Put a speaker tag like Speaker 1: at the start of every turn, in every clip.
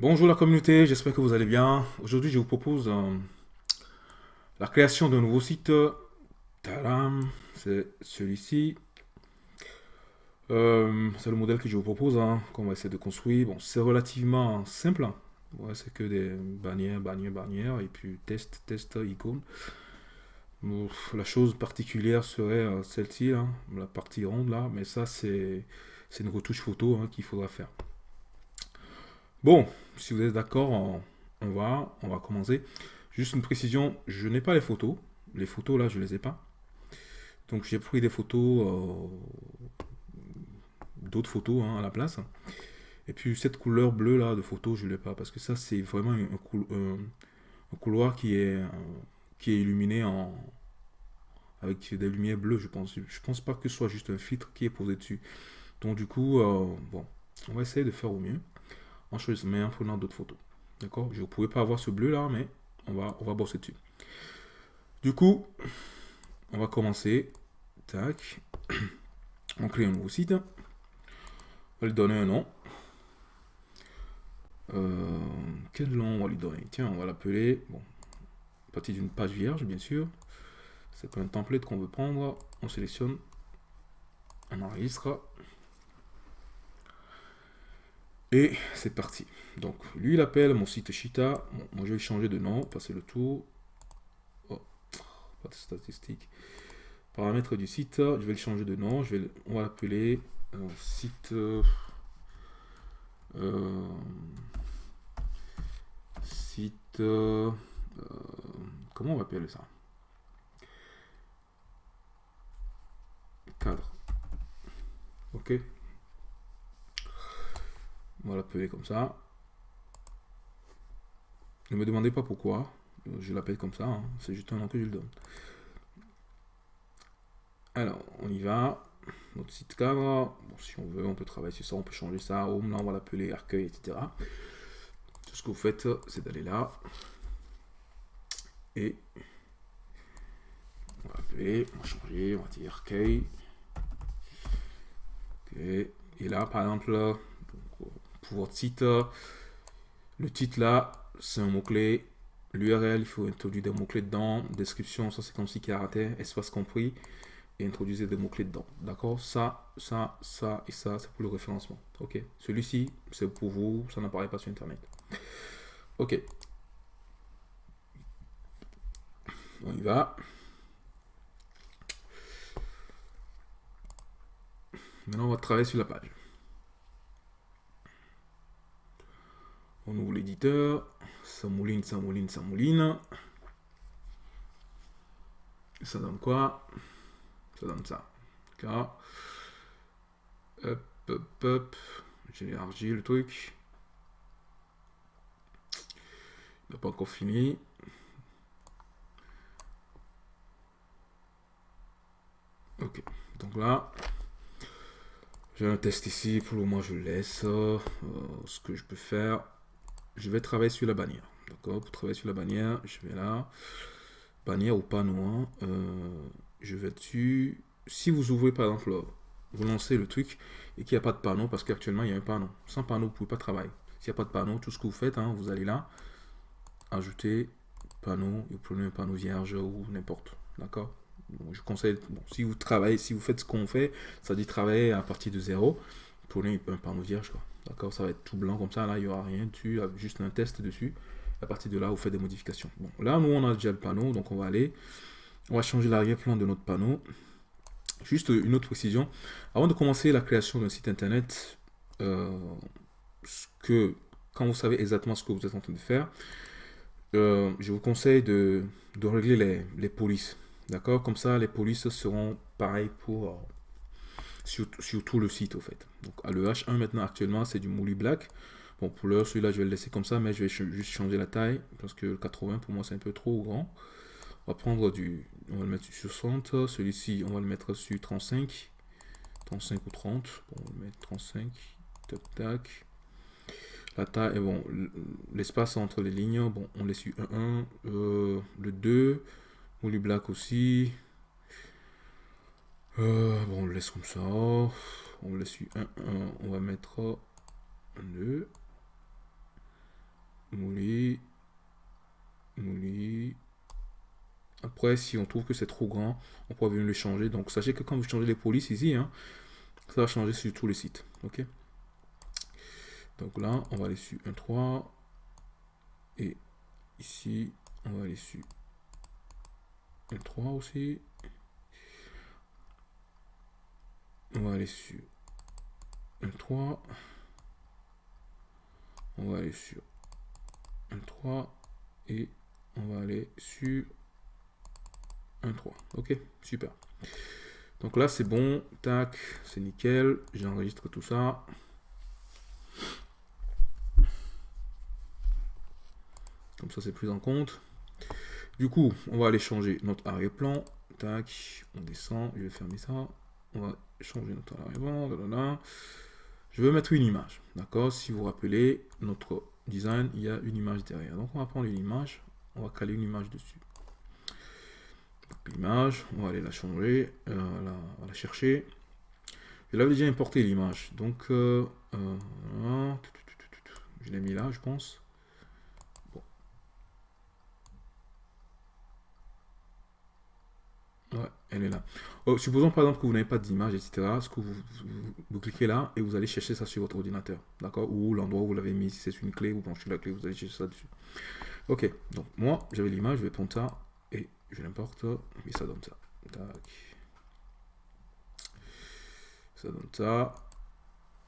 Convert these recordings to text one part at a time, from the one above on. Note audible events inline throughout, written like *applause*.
Speaker 1: Bonjour la communauté, j'espère que vous allez bien. Aujourd'hui, je vous propose euh, la création d'un nouveau site. C'est celui-ci. Euh, c'est le modèle que je vous propose, hein, qu'on va essayer de construire. Bon, c'est relativement simple. Hein. c'est que des bannières, bannières, bannières, et puis test, test, icône. la chose particulière serait euh, celle-ci, hein, la partie ronde là, mais ça c'est une retouche photo qu'il faudra faire. Bon, si vous êtes d'accord, on, va, on va commencer. Juste une précision, je n'ai pas les photos. Les photos, là, je les ai pas. Donc, j'ai pris des photos, euh, d'autres photos hein, à la place. Et puis, cette couleur bleue, là, de photo, je ne l'ai pas. Parce que ça, c'est vraiment un, couloir qui est, qui est illuminé en, avec des lumières bleues, je pense. Je pense pas que ce soit juste un filtre qui est posé dessus. Donc, du coup, euh, bon, on va essayer de faire au mieux en mais en prenant d'autres photos. D'accord? Je ne pouvais pas avoir ce bleu là, mais on va, on va bosser dessus. Du coup, on va commencer. Tac. *clears throat* On crée un nouveau site. On va lui donner un nom. Euh, quel nom on va lui donner? Tiens, on va l'appeler. Bon, à partir d'une page vierge, bien sûr. C'est un template qu'on veut prendre. On sélectionne. On enregistre. Et c'est parti. Donc, lui, il appelle mon site Shita. moi, je vais changer de nom, passer le tour. Oh, pas de statistiques. Paramètres du site, je vais le changer de nom. Je vais, on va l'appeler euh, site... Euh, site... Euh, comment on va appeler ça? Cadre. Ok on va l'appeler comme ça. Ne me demandez pas pourquoi. Je l'appelle comme ça. Hein. C'est juste un nom que je le donne. Alors, on y va. Notre site cadre. si on veut, on peut travailler sur ça. On peut changer ça. Home, là, on va l'appeler accueil, etc. Tout ce que vous faites, c'est d'aller là. Et on va appeler, on va changer, on va dire accueil. Et là, par exemple, votre site. Le titre là, c'est un mot-clé. L'URL, il faut introduire des mots-clés dedans. Description, ça c'est comme si raté Espace compris. Et introduire des mots-clés dedans. D'accord? Ça, ça, ça et ça, c'est pour le référencement. Ok? Celui-ci, c'est pour vous. Ça n'apparaît pas sur Internet. Ok. On y va. Maintenant, on va travailler sur la page. On ouvre l'éditeur. Ça mouline, ça mouline, ça mouline. Ça donne quoi? Ça donne ça. Hop, hop, hop. J'élargis le truc. Il n'a pas encore fini. Ok, donc là, j'ai un test ici, pour le moment je laisse. Euh, ce que je peux faire, je vais travailler sur la bannière. D'accord Pour travailler sur la bannière, je vais là. Bannière ou panneau. Hein. Euh, je vais dessus. Si vous ouvrez par exemple, vous lancez le truc et qu'il n'y a pas de panneau, parce qu'actuellement il y a un panneau. Sans panneau, vous ne pouvez pas travailler. S'il n'y a pas de panneau, tout ce que vous faites, hein, vous allez là, ajouter panneau, vous prenez un panneau vierge ou n'importe. D'accord? Je conseille, si vous travaillez, si vous faites ce qu'on fait, ça dit travailler à partir de zéro, prenez un panneau vierge. D'accord Ça va être tout blanc comme ça. Là, il n'y aura rien dessus, juste un test dessus. À partir de là, vous faites des modifications. Bon, là, nous, on a déjà le panneau, donc on va aller. On va changer l'arrière-plan de notre panneau. Juste une autre précision. Avant de commencer la création d'un site internet, euh, que, quand vous savez exactement ce que vous êtes en train de faire, euh, je vous conseille de, régler les, les polices. D'accord? Comme ça, les polices seront pareilles pour sur, tout le site au fait. Donc le H1 maintenant actuellement c'est du Mouli Black. Bon pour l'heure celui-là je vais le laisser comme ça mais je vais juste changer la taille parce que le 80 pour moi c'est un peu trop grand. On va prendre du, on va le mettre sur 60, celui-ci on va le mettre sur 35, 35 ou 30, bon, on va mettre 35, tac tac. La taille, bon, l'espace entre les lignes, bon, on laisse sur 1, 1, euh, le 2, Mouli Black aussi, euh, on le laisse comme ça. On le laisse 1, 1. On va mettre 2. Mouli. Mouli. Après, si on trouve que c'est trop grand, on pourra venir le changer. Donc, sachez que quand vous changez les polices ici, hein, ça va changer sur tous les sites. OK? Donc là, on va aller sur 1, 3. Et ici, on va aller sur 1, 3 aussi. On va aller sur 1.3. On va aller sur 1.3 et on va aller sur 1.3. Ok, super. Donc là, c'est bon. Tac, c'est nickel. J'enregistre tout ça. Comme ça, c'est plus en compte. Du coup, on va aller changer notre arrière-plan. Tac, on descend. Je vais fermer ça. On va changer notre arrière-plan. Je veux mettre une image. D'accord? Si vous vous rappelez, notre design, il y a une image derrière. Donc, on va prendre une image. On va caler une image dessus. L'image, on va aller la changer, euh, la, chercher. Je l'avais déjà importé l'image. Donc, euh, euh, je l'ai mis là, je pense. Elle est là. Oh, supposons par exemple que vous n'avez pas d'image, etc. Ce que vous, cliquez là et vous allez chercher ça sur votre ordinateur. D'accord? Ou l'endroit où vous l'avez mis, si c'est une clé, vous branchez la clé, vous allez chercher ça dessus. Ok, donc moi, j'avais l'image, je vais prendre ça et je l'importe et ça donne ça. Tac. Ça donne ça.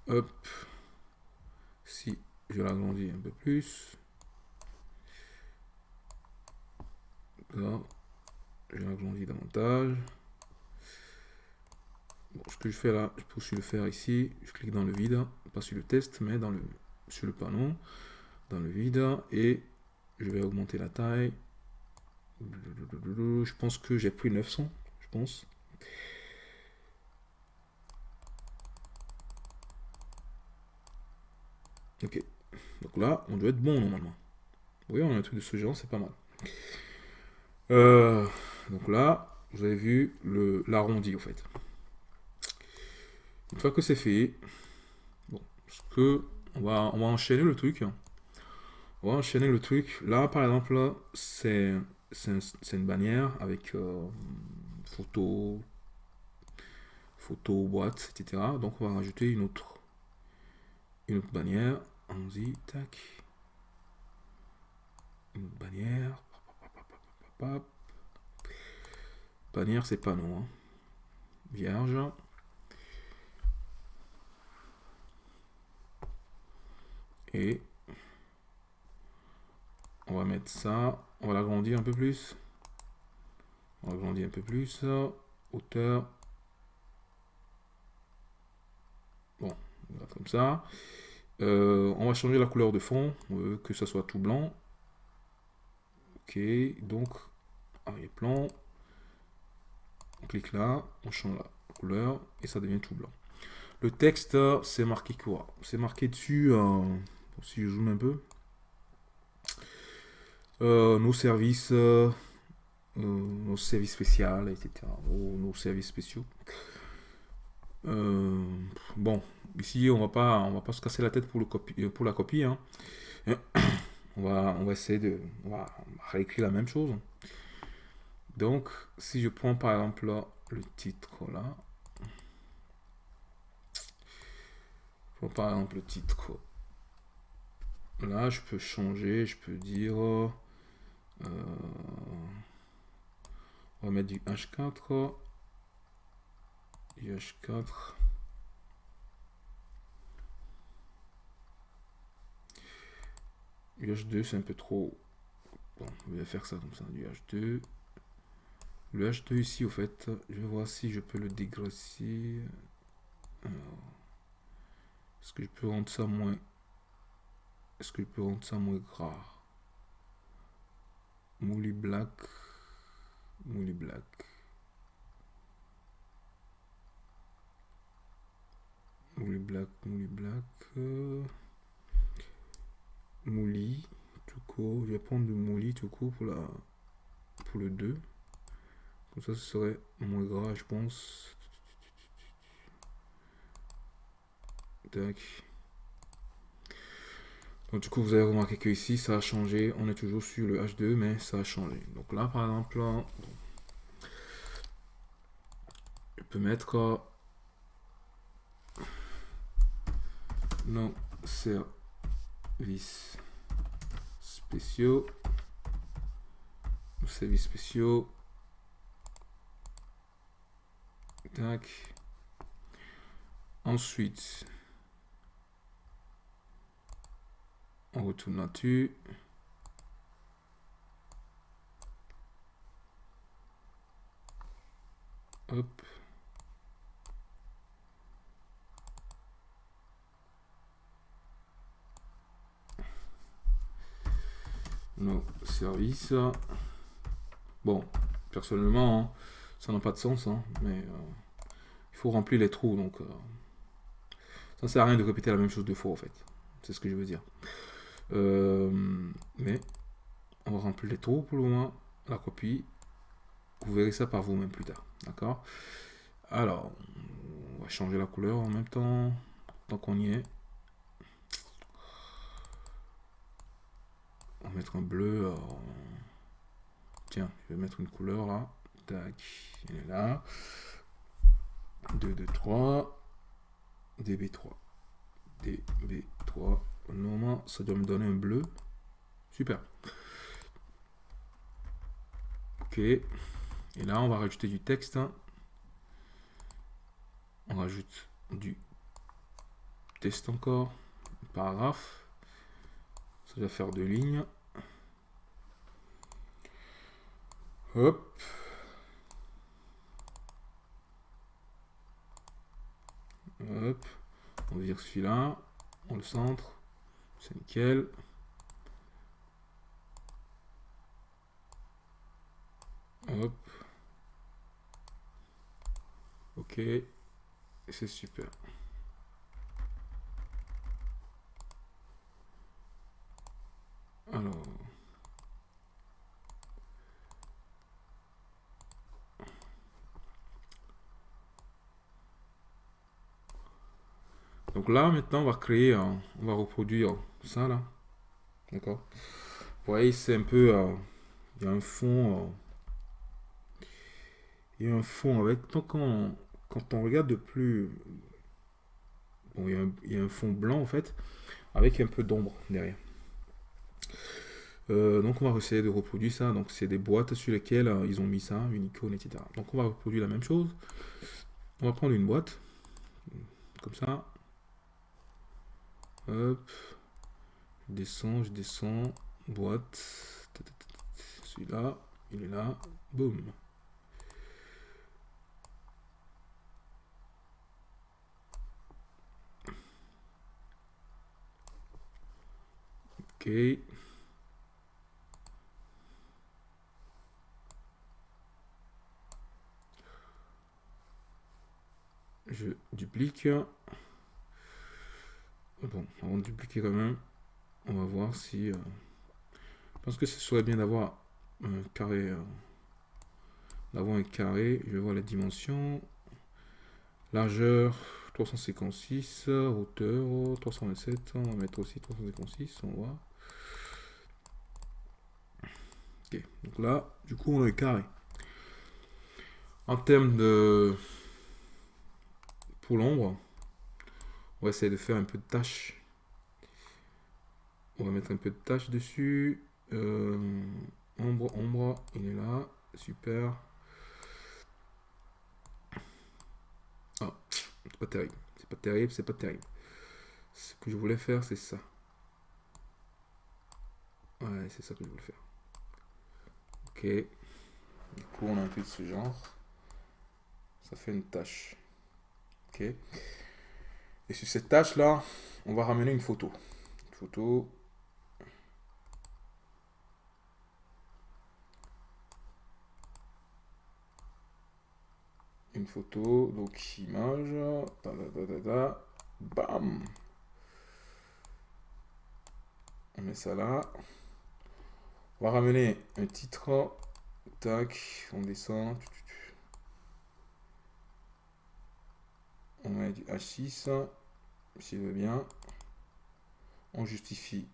Speaker 1: Hop. Si je l'agrandis un peu plus. Là je l'agrandis davantage. ce que je fais là, je aussi le faire ici. Je clique dans le vide, pas sur le test, mais dans le, sur le panneau, dans le vide, et je vais augmenter la taille. Je pense que j'ai pris 900, je pense. Ok, donc là, on doit être bon normalement. Oui, on a un truc de ce genre, c'est pas mal. Euh, donc là, vous avez vu l'arrondi, en fait. Une fois que c'est fait, bon, que on va, on va enchaîner le truc. On va enchaîner le truc. Là, par exemple, c'est une bannière avec euh, photo, photo, boîte, etc. Donc, on va rajouter une autre, une autre bannière. Allons-y, tac. Une autre bannière. Bannière, c'est pas non. Hein. Vierge. Et on va mettre ça. On va l'agrandir un peu plus. On va agrandir un peu plus. Hauteur. Bon, comme ça. Euh, on va changer la couleur de fond. On veut que ça soit tout blanc. Ok, donc arrière-plan. On clique là, on change la couleur et ça devient tout blanc. Le texte, c'est marqué quoi? C'est marqué dessus, euh, si je zoome un peu, euh, nos services, euh, nos services spéciaux, etc. Nos, services spéciaux. bon, ici on va pas, on va pas se casser la tête pour la copie. Hein. *coughs* On va, on va essayer de, on va réécrire la même chose. Donc, si je prends par exemple le titre là, par exemple le titre, là je peux changer, je peux dire, euh, on va mettre du H4, du H4, du H2 c'est un peu trop, bon, on va faire ça comme ça, du H2, le H2 ici, au fait, je vais voir si je peux le dégraisser. Est-ce que je peux rendre ça moins... Est-ce que je peux rendre ça moins gras? Mouli black. Mouli black. Mouli black, mouli black. tout court. Je vais prendre du mouli tout court pour, la, pour le 2. Comme ça, ce serait moins gras, je pense. Donc, du coup, vous avez remarqué que ici, ça a changé. On est toujours sur le H2, mais ça a changé. Donc là, par exemple, peut mettre euh, non services spéciaux services spéciaux ensuite on retourne là-dessus. Hop. Nos services. Bon, personnellement, hein, ça n'a pas de sens, hein, mais euh, faut remplir les trous, donc euh, ça ne sert à rien de répéter la même chose deux fois, en fait. C'est ce que je veux dire. Euh, mais on va remplir les trous pour le moment, la copie. Vous verrez ça par vous-même plus tard, d'accord? Alors, on va changer la couleur en même temps, tant qu'on y est. On va mettre un bleu. Tiens, je vais mettre une couleur là. Tac, il est là. 2, 2, 3. DB3. DB3. Normalement, ça doit me donner un bleu. Super. Ok. Et là, on va rajouter du texte. On rajoute du texte encore. Paragraphe. Ça va faire deux lignes. Hop. On vire celui-là. On le centre. C'est nickel. Hop. Ok. C'est super. Alors. Donc là, maintenant, on va créer, on va reproduire ça là. D'accord? Vous voyez, c'est un peu, euh, il y a un fond, euh, il y a un fond avec, donc quand quand on regarde de plus, bon, il y, a un, y a un fond blanc en fait, avec un peu d'ombre derrière. Euh, donc on va essayer de reproduire ça. Donc c'est des boîtes sur lesquelles ils ont mis ça, une icône, etc. Donc on va reproduire la même chose. On va prendre une boîte, comme ça. Hop. Je descends, je descends. Boîte. Celui-là, il est là. Boum. Ok. je duplique. Bon, on va dupliquer quand même. On va voir si... Euh, je pense que ce serait bien d'avoir un carré. Euh, d'avoir un carré. Je vais voir les dimensions. Largeur 356, hauteur 327. On va mettre aussi 356, on voit. Ok, donc là, du coup, on a un carré. En termes de l'ombre, on va essayer de faire un peu de tâche. On va mettre un peu de tâche dessus. Euh, ombre, ombre, il est là. Super. Ah, c'est pas terrible. C'est pas terrible, c'est pas terrible. Ce que je voulais faire, c'est ça. Ouais, c'est ça que je voulais faire. Ok. Du coup, on a un peu de ce genre. Ça fait une tâche. Ok. Et sur cette tâche-là, on va ramener une photo. Une photo. Une photo, donc image. bam. On met ça là. On va ramener un titre. Tac, on descend. on met du H6, s'il veut bien. On justifie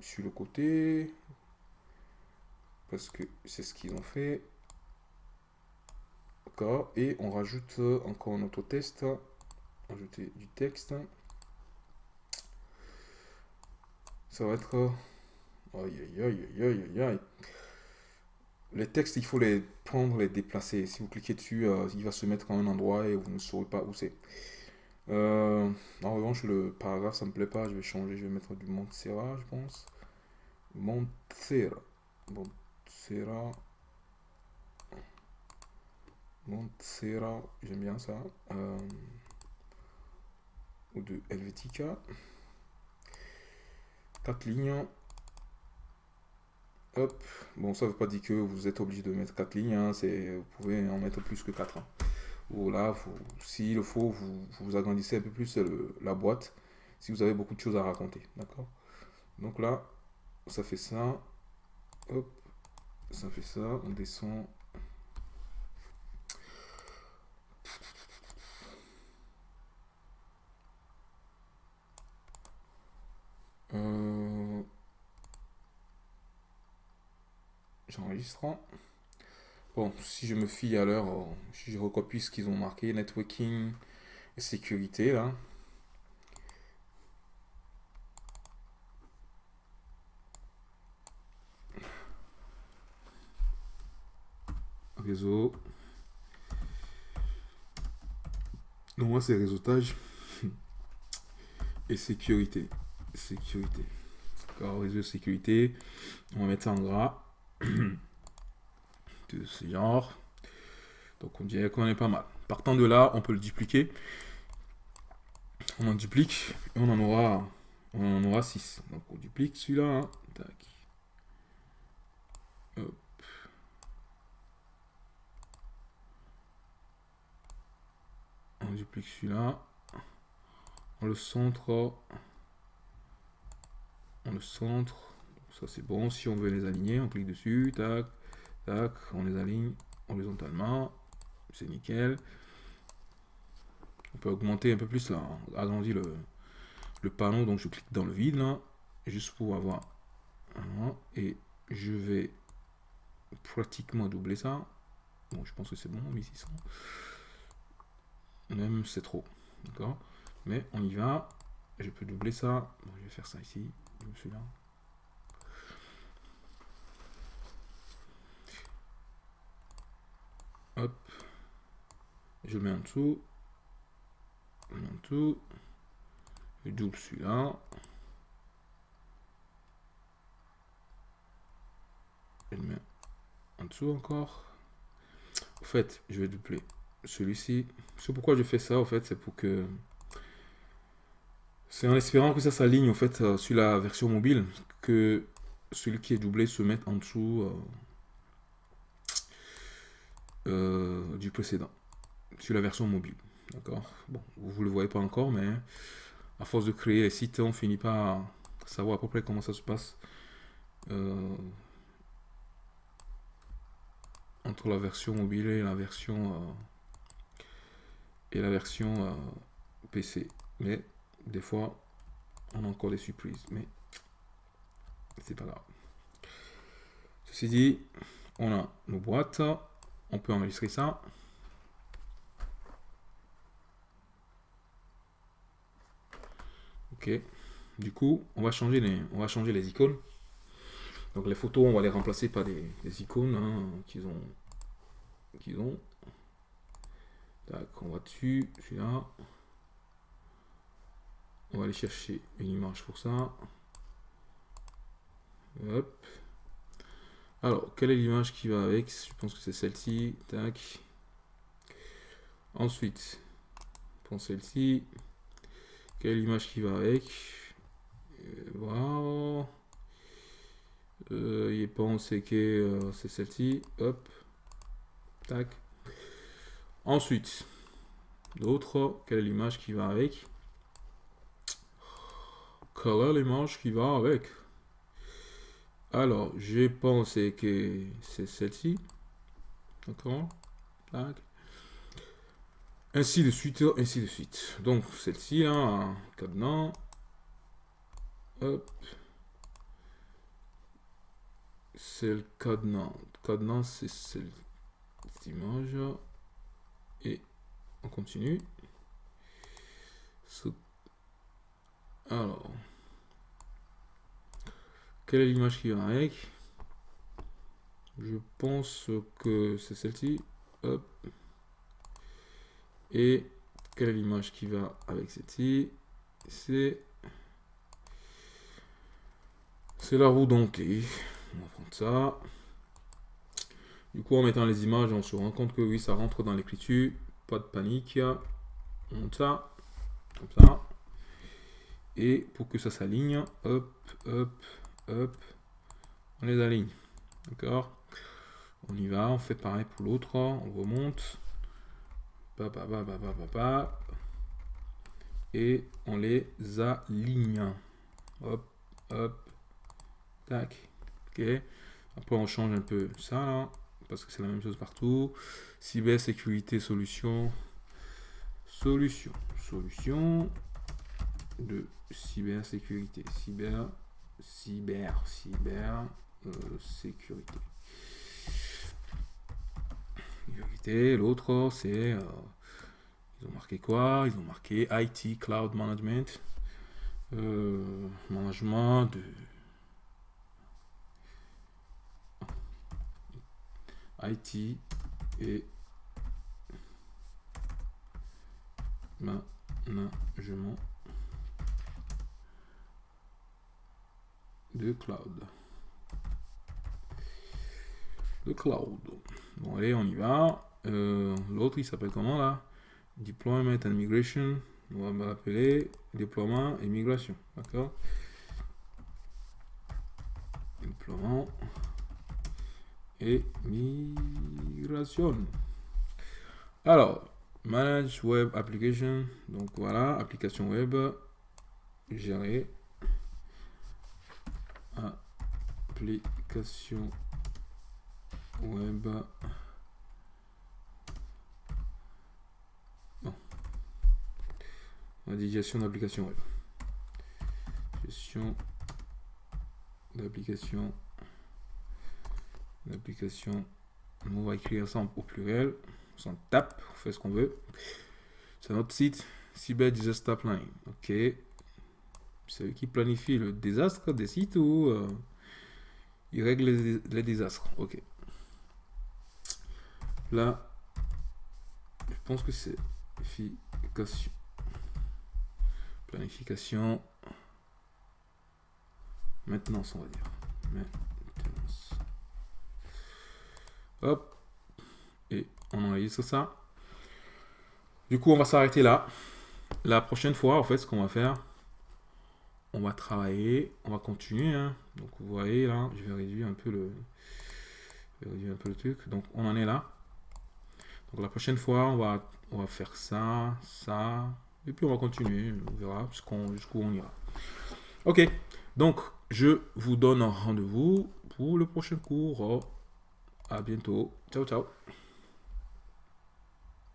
Speaker 1: sur le côté, parce que c'est ce qu'ils ont fait. Et on rajoute encore un autre test. Ajouter du texte. Ça va être... Aïe, aïe, aïe, aïe, aïe, aïe. Les textes, il faut les prendre, les déplacer. Si vous cliquez dessus, euh, il va se mettre en un endroit et vous ne saurez pas où c'est. Euh, en revanche, le paragraphe, ça me plaît pas. Je vais changer, je vais mettre du Montserrat, je pense. Montserrat. Montserrat. Montserrat, j'aime bien ça. Euh, ou de Helvetica. Quatre lignes. Hop. Bon, ça veut pas dire que vous êtes obligé de mettre quatre lignes. Hein. Vous pouvez en mettre plus que 4. Hein. Ou là, s'il le faut, vous, agrandissez un peu plus la boîte si vous avez beaucoup de choses à raconter. D'accord? Donc là, ça fait ça. Hop. Ça fait ça. On descend. Euh, J'enregistre. Bon, si je me fie à leur, si je recopie ce qu'ils ont marqué, networking et sécurité, là. Réseau. Non, moi c'est réseautage et sécurité. Sécurité. D'accord, réseau sécurité. On va mettre ça en gras *clears throat* de ce genre. Donc on dirait qu'on est pas mal. Partant de là, on peut le dupliquer. On en duplique et on en aura on en aura 6. Donc on duplique celui-là. Hein. On duplique celui-là. On le centre. On le centre. Ça c'est bon. Si on veut les aligner, on clique dessus. Tac. On les aligne horizontalement. C'est nickel. On peut augmenter un peu plus là. Le, le panneau. Donc je clique dans le vide là. Juste pour avoir. Et je vais pratiquement doubler ça. Bon, je pense que c'est bon, 1600. Même c'est trop. D'accord? Mais on y va. Je peux doubler ça. je vais faire ça ici. Celui-là. Hop. Je mets en dessous. En dessous. Je double celui-là. Je mets en dessous encore. En fait, je vais doubler celui-ci. C'est pourquoi je fais ça, en fait, c'est pour que... C'est en espérant que ça s'aligne, en fait, euh, sur la version mobile, que celui qui est doublé se mette en dessous... Euh, euh, du précédent sur la version mobile. D'accord? Bon, vous ne le voyez pas encore, mais à force de créer les sites, on finit par savoir à peu près comment ça se passe euh, entre la version mobile et la version euh, et la version PC. Mais des fois, on a encore des surprises, mais c'est pas grave. Ceci dit, on a nos boîtes on peut enregistrer ça. Ok. Du coup, on va changer les, on va changer les icônes. Donc les photos, on va les remplacer par des, icônes hein, qu'ils ont, qu'ils ont. on va dessus, celui-là. On va aller chercher une image pour ça. Hop. Alors, quelle est l'image qui va avec? Je pense que c'est celle-ci. Tac. Ensuite, pour celle-ci, quelle est l'image qui va avec? Voilà. Euh, il pense que euh, c'est celle-ci. Hop. Tac. Ensuite, d'autres, quelle est l'image qui va avec? Quelle est l'image qui va avec? Alors, j'ai pensé que c'est celle-ci. D'accord Ainsi de suite, ainsi de suite. Donc, celle-ci, hein, cadenas. Hop. C'est le cadenas. Cadenas, c'est cette image. Et on continue. Alors, quelle est l'image qui va avec? Je pense que c'est celle-ci. Et quelle est l'image qui va avec celle-ci? C'est c'est la roue dentée. On va prendre ça. Du coup, en mettant les images, on se rend compte que oui, ça rentre dans l'écriture. Pas de panique. On monte ça. Comme ça. Et pour que ça s'aligne, hop, hop, hop, on les aligne. D'accord On y va, on fait pareil pour l'autre, on remonte. Et on les aligne. Hop, hop, tac. Ok. Après, on change un peu ça, là, parce que c'est la même chose partout. Cybersécurité, solution. Solution. Solution de cybersécurité. Cyber, cyber, cyber, euh, sécurité. L'autre, c'est... Euh, ils ont marqué quoi? Ils ont marqué IT, Cloud Management. Euh, management de... IT et management de cloud. De cloud. Bon, allez, on y va. Euh, l'autre, il s'appelle comment là? Deployment and Migration. On va l'appeler déploiement et migration. D'accord? Déploiement et migration. Alors, Manage Web Application. Donc voilà, application web gérée application web. La gestion d'application web. Gestion d'application. D'application on va écrire ça au pluriel. On s'en tape on fait ce qu'on veut. C'est notre site cyber disaster planning. Ok c'est eux qui planifient le désastre des sites ou euh, ils règlent les, désastres. Ok. Là, je pense que c'est planification. Planification. Maintenance, on va dire. Maintenance. Hop. Et on enregistre ça. Du coup, on va s'arrêter là. La prochaine fois, en fait, ce qu'on va faire, on va travailler, on va continuer. Hein. Donc vous voyez là, je vais réduire un peu le, un peu le truc. Donc on en est là. Donc la prochaine fois, on va, on va faire ça, ça, et puis on va continuer. On verra jusqu'où on ira. Ok, donc je vous donne rendez-vous pour le prochain cours. À bientôt. Ciao, ciao.